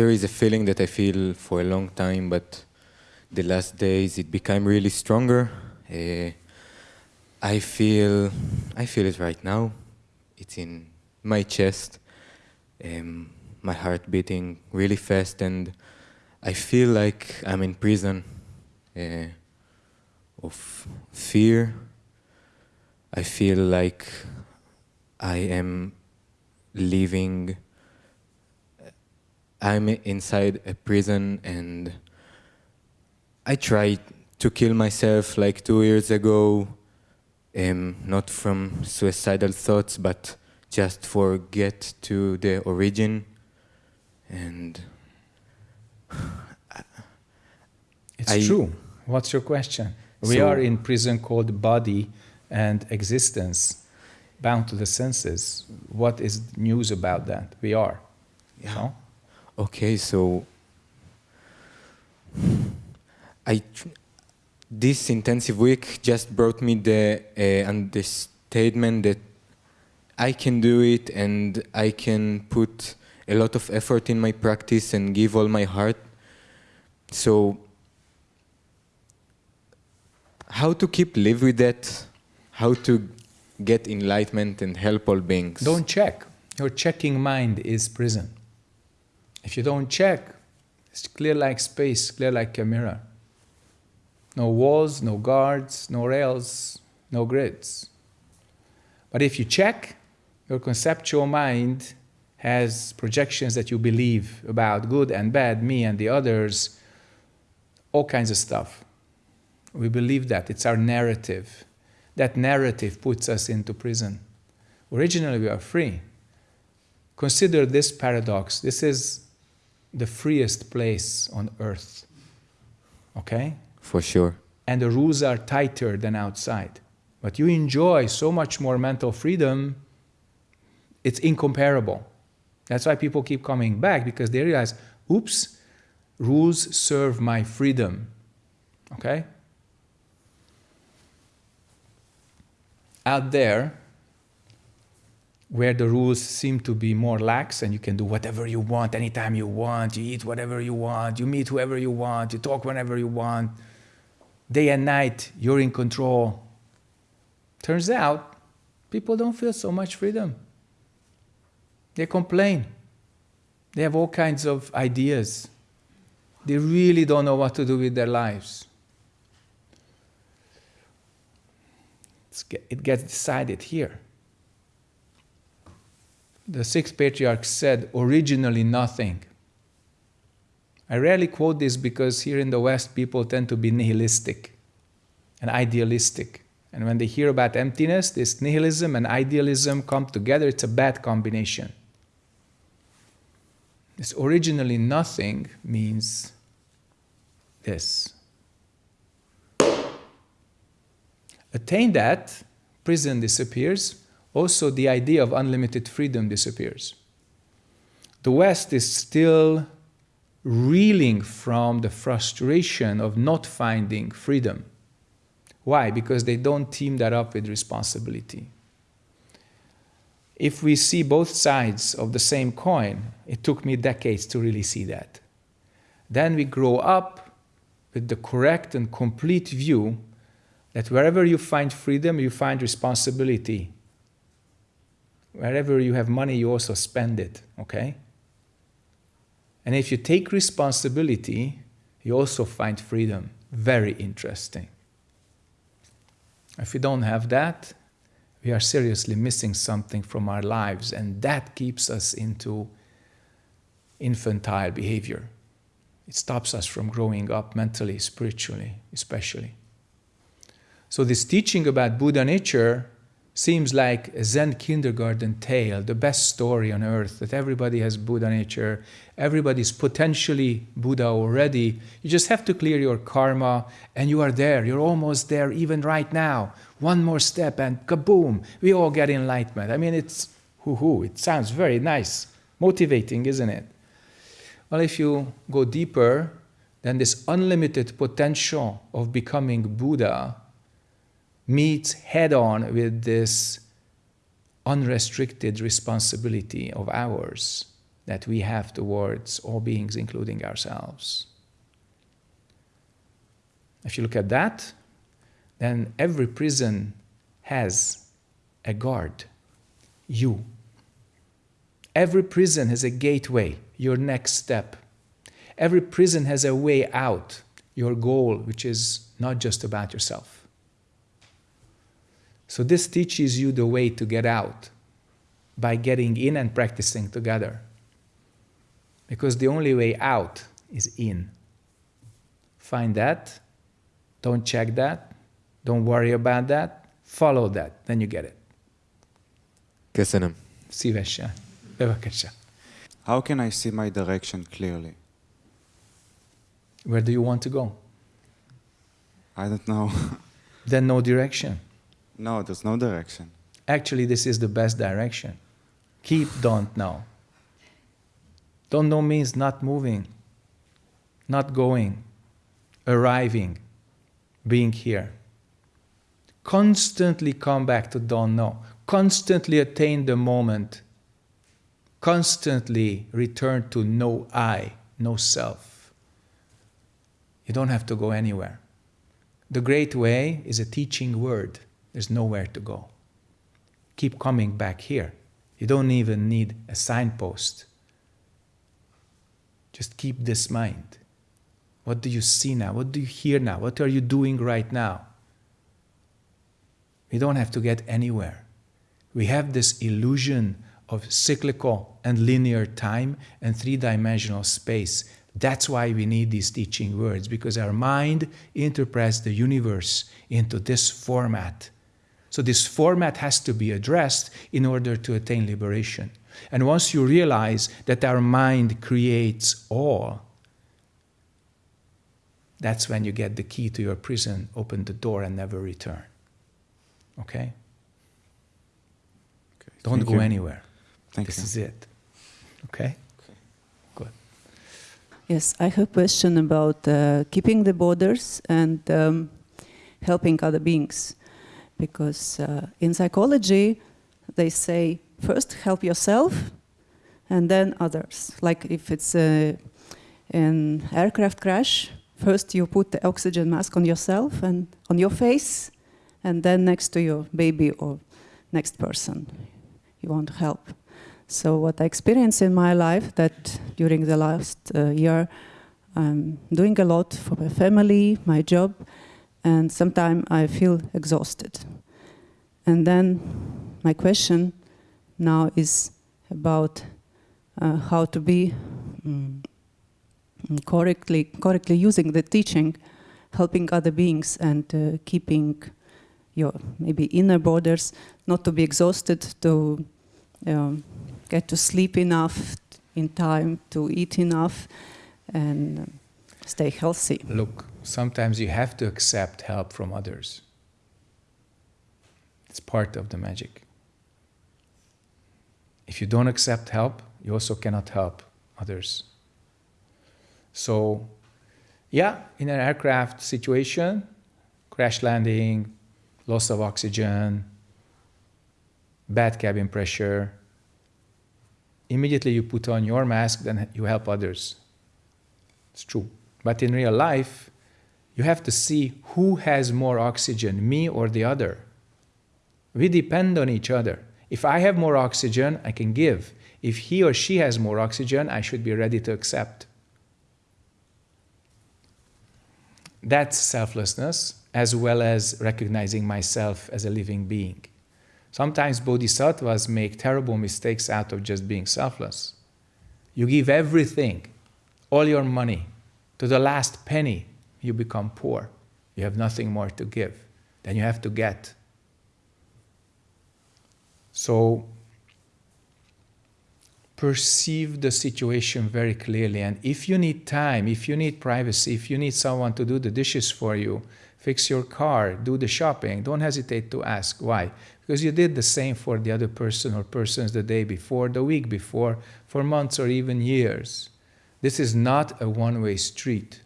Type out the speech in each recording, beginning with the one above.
there is a feeling that I feel for a long time, but the last days it became really stronger. Uh, I feel, I feel it right now. It's in my chest, um, my heart beating really fast, and I feel like I'm in prison uh, of fear. I feel like I am living, I'm inside a prison and I tried to kill myself like two years ago, um, not from suicidal thoughts, but just for get to the origin and it's I, true. What's your question? We So- are in prison called body and existence, bound to the senses. What is news about that? We are. Yeah. No? Okay, so I this intensive week just brought me the uh, understatement that I can do it and I can put a lot of effort in my practice and give all my heart. So how to keep live with that? How to get enlightenment and help all beings? Don't check. Your checking mind is prison. If you don't check, it's clear like space, clear like a mirror. No walls, no guards, no rails, no grids. But if you check, your conceptual mind has projections that you believe about good and bad, me and the others, all kinds of stuff. We believe that. It's our narrative. That narrative puts us into prison. Originally, we are free. Consider this paradox. This is the freest place on earth. Okay? For sure. And the rules are tighter than outside. But you enjoy so much more mental freedom, it's incomparable. That's why people keep coming back because they realize, oops, rules serve my freedom. Okay? Out there, where the rules seem to be more lax and you can do whatever you want anytime you want, you eat whatever you want, you meet whoever you want, you talk whenever you want, day and night, you're in control. Turns out, people don't feel so much freedom. They complain. They have all kinds of ideas. They really don't know what to do with their lives. It gets decided here. The sixth patriarch said, originally nothing. I rarely quote this because here in the West, people tend to be nihilistic and idealistic. And when they hear about emptiness, this nihilism and idealism come together, it's a bad combination. This originally nothing means this. Attain that, prison disappears, also the idea of unlimited freedom disappears. The West is still reeling from the frustration of not finding freedom. Why? Because they don't team that up with responsibility. If we see both sides of the same coin, it took me decades to really see that. Then we grow up with the correct and complete view that wherever you find freedom, you find responsibility. Wherever you have money, you also spend it, okay? And if you take responsibility, you also find freedom. Very interesting. If we don't have that, we are seriously missing something from our lives, and that keeps us into infantile behavior. It stops us from growing up mentally, spiritually, especially. So, this teaching about Buddha nature seems like a Zen kindergarten tale, the best story on earth, that everybody has Buddha nature, everybody's potentially Buddha already. You just have to clear your karma, and you are there. You're almost there even right now. One more step, and kaboom, we all get enlightenment. I mean, it's hoo hoo, it sounds very nice, motivating, isn't it? Well, if you go deeper, then this unlimited potential of becoming Buddha meets head on with this unrestricted responsibility of ours that we have towards all beings, including ourselves. If you look at that, then every prison has a guard, you. Every prison has a gateway, your next step. Every prison has a way out, your goal, which is not just about yourself. So, this teaches you the way to get out by getting in and practicing together. Because the only way out is in. Find that, don't check that, don't worry about that, follow that, then you get it. köszönöm. Szívesen. Bevakasha. How can I see my direction clearly? Where do you want to go? I don't know. Then no direction. No, there's no direction. Actually, this is the best direction. Keep don't know. Don't know means not moving, not going, arriving, being here. Constantly come back to don't know. Constantly attain the moment. Constantly return to no I, no self. You don't have to go anywhere. The great way is a teaching word. There's nowhere to go. Keep coming back here. You don't even need a signpost. Just keep this mind. What do you see now? What do you hear now? What are you doing right now? We don't have to get anywhere. We have this illusion of cyclical and linear time and three dimensional space. That's why we need these teaching words, because our mind interprets the universe into this format. So, this format has to be addressed in order to attain liberation. And once you realize that our mind creates all, that's when you get the key to your prison, open the door, and never return. Okay? Okay, Don't go you. anywhere. Thank this you. is it. Okay? Good. Yes, I have a question about uh, keeping the borders and um, helping other beings. Because uh, in psychology, they say first help yourself and then others. Like if it's a, an aircraft crash, first you put the oxygen mask on yourself and on your face, and then next to your baby or next person you want to help. So what I experienced in my life that during the last uh, year, I'm doing a lot for my family, my job, and sometimes I feel exhausted. And then my question now is about uh, how to be mm, correctly correctly using the teaching, helping other beings and uh, keeping your maybe inner borders, not to be exhausted, to um, get to sleep enough in time, to eat enough, and um, stay healthy. Look, sometimes you have to accept help from others. It's part of the magic. If you don't accept help, you also cannot help others. So, yeah, in an aircraft situation, crash landing, loss of oxygen, bad cabin pressure, immediately you put on your mask, then you help others. It's true. But in real life, you have to see who has more oxygen, me or the other. We depend on each other. If I have more oxygen, I can give. If he or she has more oxygen, I should be ready to accept. That's selflessness, as well as recognizing myself as a living being. Sometimes bodhisattvas make terrible mistakes out of just being selfless. You give everything, all your money, to the last penny, you become poor. You have nothing more to give. Then you have to get. So perceive the situation very clearly. And if you need time, if you need privacy, if you need someone to do the dishes for you, fix your car, do the shopping, don't hesitate to ask why. Because you did the same for the other person or persons the day before, the week before, for months or even years. This is not a one way street.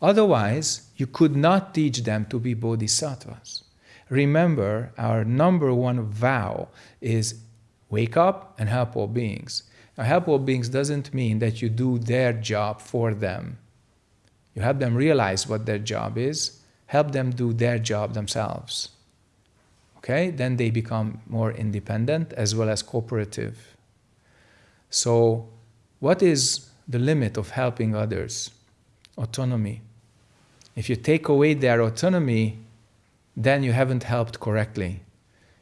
Otherwise, you could not teach them to be bodhisattvas. Remember, our number one vow is wake up and help all beings. Now, help all beings doesn't mean that you do their job for them. You help them realize what their job is, help them do their job themselves. Okay? Then they become more independent as well as cooperative. So, what is the limit of helping others? Autonomy. If you take away their autonomy, then you haven't helped correctly.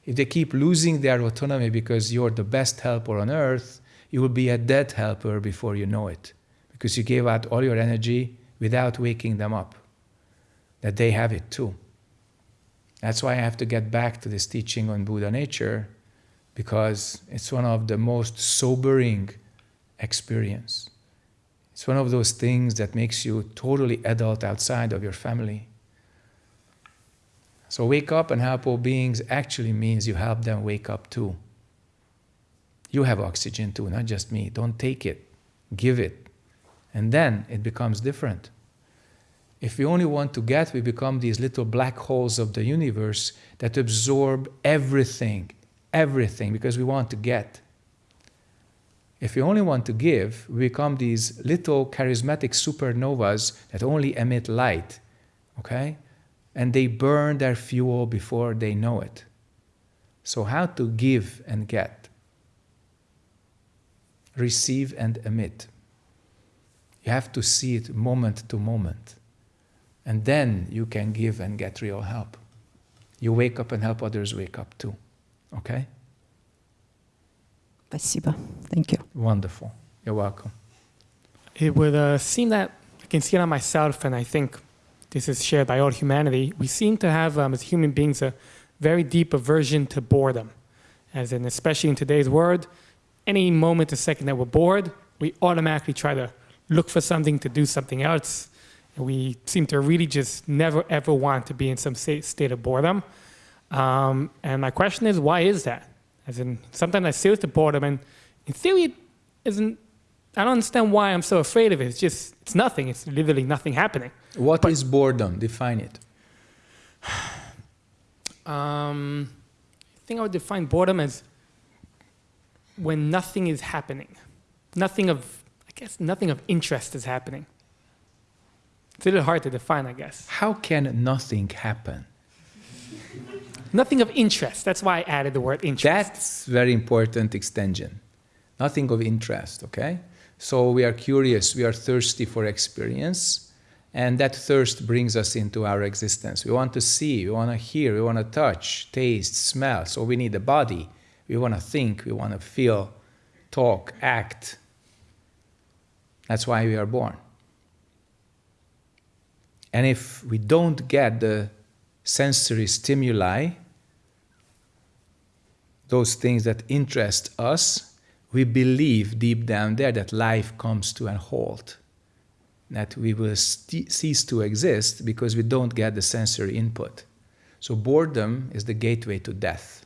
If they keep losing their autonomy because you're the best helper on earth, you will be a dead helper before you know it. Because you gave out all your energy without waking them up. That they have it too. That's why I have to get back to this teaching on Buddha nature, because it's one of the most sobering experience. It's one of those things that makes you totally adult outside of your family. So wake up and help all beings actually means you help them wake up too. You have oxygen too, not just me. Don't take it, give it. And then it becomes different. If we only want to get, we become these little black holes of the universe that absorb everything, everything, because we want to get. If we only want to give, we become these little charismatic supernovas that only emit light, okay? And they burn their fuel before they know it. So, how to give and get? Receive and emit. You have to see it moment to moment. And then you can give and get real help. You wake up and help others wake up too. Okay? Спасибо. Thank you. Wonderful. You're welcome. It would uh, seem that I can see it on myself, and I think this is shared by all humanity. We seem to have, um, as human beings, a very deep aversion to boredom. As in, especially in today's world, any moment, a second that we're bored, we automatically try to look for something to do something else. And we seem to really just never ever want to be in some state, state of boredom. Um, and my question is, why is that? As in, sometimes I the boredom, and in theory, it isn't. I don't understand why I'm so afraid of it. It's just, it's nothing. It's literally nothing happening. What is boredom? Define it. Um, I think I would define boredom as when nothing is happening. Nothing of, I guess, nothing of interest is happening. It's a little hard to define, I guess. How can nothing happen? Nothing of interest. That's why I added the word interest. That's very important extension. Nothing of interest, okay? So we are curious, we are thirsty for experience, and that thirst brings us into our existence. We want to see, we want to hear, we want to touch, taste, smell. So we need a body. We want to think, we want to feel, talk, act. That's why we are born. And if we don't get the sensory stimuli, those things that interest us, we believe deep down there that life comes to a halt, that we will cease to exist because we don't get the sensory input. So, boredom is the gateway to death.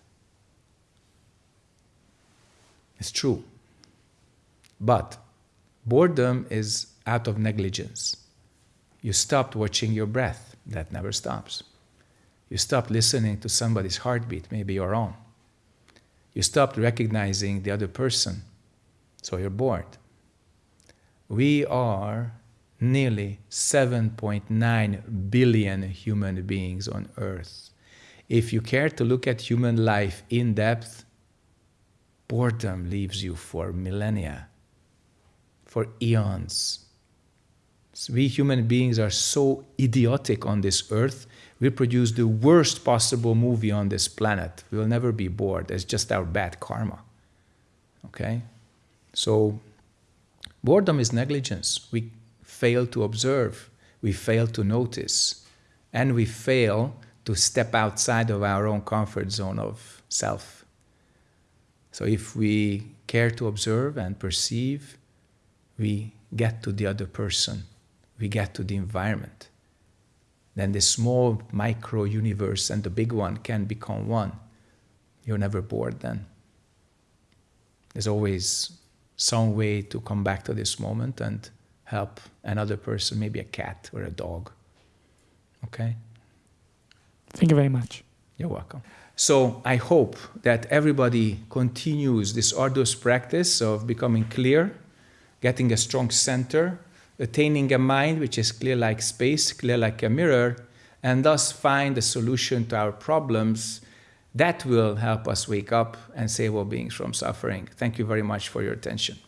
It's true. But boredom is out of negligence. You stopped watching your breath, that never stops. You stopped listening to somebody's heartbeat, maybe your own. You stopped recognizing the other person, so you're bored. We are nearly 7.9 billion human beings on earth. If you care to look at human life in depth, boredom leaves you for millennia, for eons. We human beings are so idiotic on this earth we produce the worst possible movie on this planet. We will never be bored. It's just our bad karma. Okay? So, boredom is negligence. We fail to observe, we fail to notice, and we fail to step outside of our own comfort zone of self. So, if we care to observe and perceive, we get to the other person, we get to the environment then the small micro universe and the big one can become one. You're never bored then. There's always some way to come back to this moment and help another person, maybe a cat or a dog. Okay? Thank you very much. You're welcome. So I hope that everybody continues this arduous practice of becoming clear, getting a strong center, attaining a mind which is clear like space, clear like a mirror, and thus find a solution to our problems that will help us wake up and save our beings from suffering. Thank you very much for your attention.